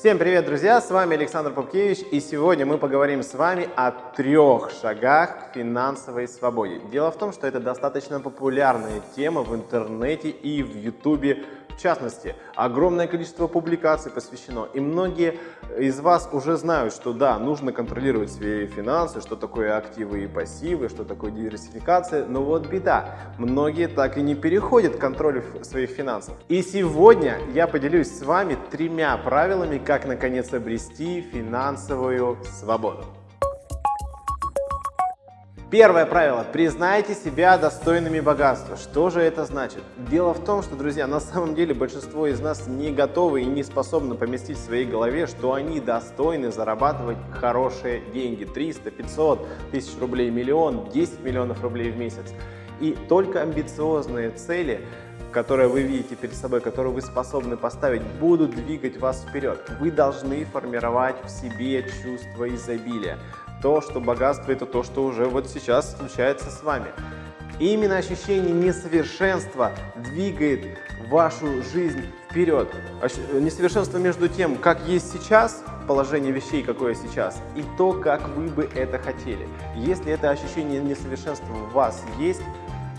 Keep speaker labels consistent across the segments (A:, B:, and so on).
A: Всем привет, друзья! С вами Александр Попкевич, и сегодня мы поговорим с вами о трех шагах к финансовой свободе. Дело в том, что это достаточно популярная тема в интернете и в ютубе в частности, огромное количество публикаций посвящено, и многие из вас уже знают, что да, нужно контролировать свои финансы, что такое активы и пассивы, что такое диверсификация, но вот беда, многие так и не переходят к контролю своих финансов. И сегодня я поделюсь с вами тремя правилами, как наконец обрести финансовую свободу. Первое правило. Признайте себя достойными богатства. Что же это значит? Дело в том, что, друзья, на самом деле большинство из нас не готовы и не способны поместить в своей голове, что они достойны зарабатывать хорошие деньги. 300, 500 тысяч рублей, миллион, 10 миллионов рублей в месяц. И только амбициозные цели которые вы видите перед собой, которые вы способны поставить, будут двигать вас вперед. Вы должны формировать в себе чувство изобилия то, что богатство – это то, что уже вот сейчас случается с вами. И именно ощущение несовершенства двигает вашу жизнь вперед. Несовершенство между тем, как есть сейчас, положение вещей, какое сейчас, и то, как вы бы это хотели. Если это ощущение несовершенства у вас есть,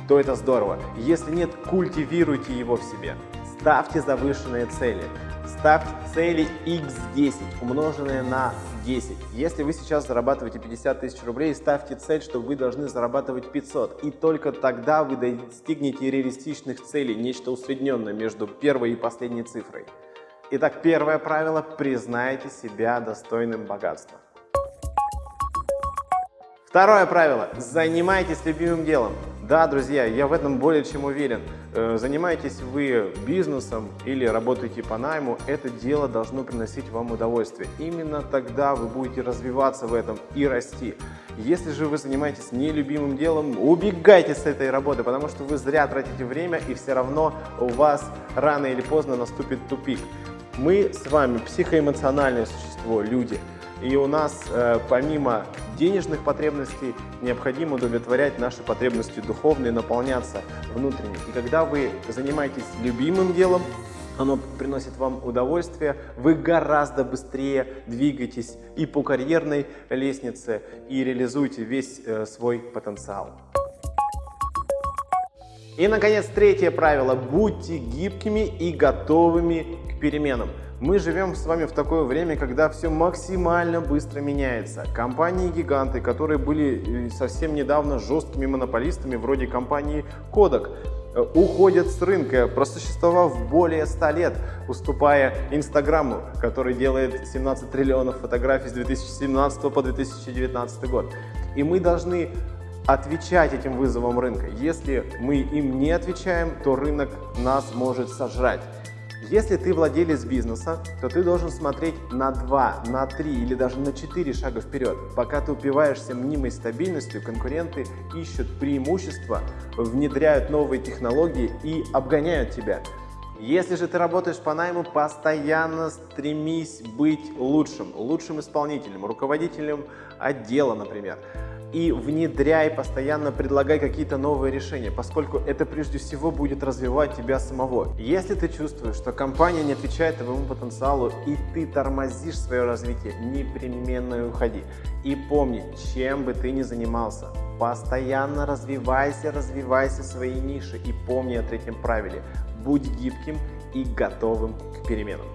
A: то это здорово. Если нет, культивируйте его в себе. Ставьте завышенные цели. Ставьте цели x10, умноженные на 10. Если вы сейчас зарабатываете 50 тысяч рублей, ставьте цель, что вы должны зарабатывать 500. И только тогда вы достигнете реалистичных целей, нечто усредненное между первой и последней цифрой. Итак, первое правило – признайте себя достойным богатства. Второе правило – занимайтесь любимым делом. Да, друзья, я в этом более чем уверен. Э, занимаетесь вы бизнесом или работаете по найму, это дело должно приносить вам удовольствие. Именно тогда вы будете развиваться в этом и расти. Если же вы занимаетесь нелюбимым делом, убегайте с этой работы, потому что вы зря тратите время и все равно у вас рано или поздно наступит тупик. Мы с вами психоэмоциональное существо, люди. И у нас э, помимо денежных потребностей необходимо удовлетворять наши потребности духовные, наполняться внутренне. И когда вы занимаетесь любимым делом, оно приносит вам удовольствие, вы гораздо быстрее двигаетесь и по карьерной лестнице, и реализуете весь э, свой потенциал. И, наконец, третье правило. Будьте гибкими и готовыми к переменам. Мы живем с вами в такое время, когда все максимально быстро меняется. Компании-гиганты, которые были э, совсем недавно жесткими монополистами, вроде компании Kodak, э, уходят с рынка, просуществовав более 100 лет, уступая Инстаграму, который делает 17 триллионов фотографий с 2017 по 2019 год. И мы должны отвечать этим вызовам рынка. Если мы им не отвечаем, то рынок нас может сожрать. Если ты владелец бизнеса, то ты должен смотреть на 2, на 3 или даже на 4 шага вперед. Пока ты упиваешься мнимой стабильностью, конкуренты ищут преимущества, внедряют новые технологии и обгоняют тебя. Если же ты работаешь по найму, постоянно стремись быть лучшим, лучшим исполнителем, руководителем отдела, например и внедряй, постоянно предлагай какие-то новые решения, поскольку это прежде всего будет развивать тебя самого. Если ты чувствуешь, что компания не отвечает твоему потенциалу и ты тормозишь свое развитие, непременно уходи. И помни, чем бы ты ни занимался, постоянно развивайся, развивайся свои ниши и помни о третьем правиле. Будь гибким и готовым к переменам.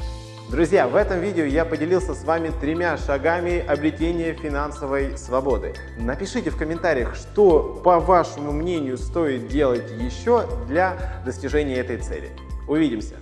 A: Друзья, в этом видео я поделился с вами тремя шагами обретения финансовой свободы. Напишите в комментариях, что, по вашему мнению, стоит делать еще для достижения этой цели. Увидимся!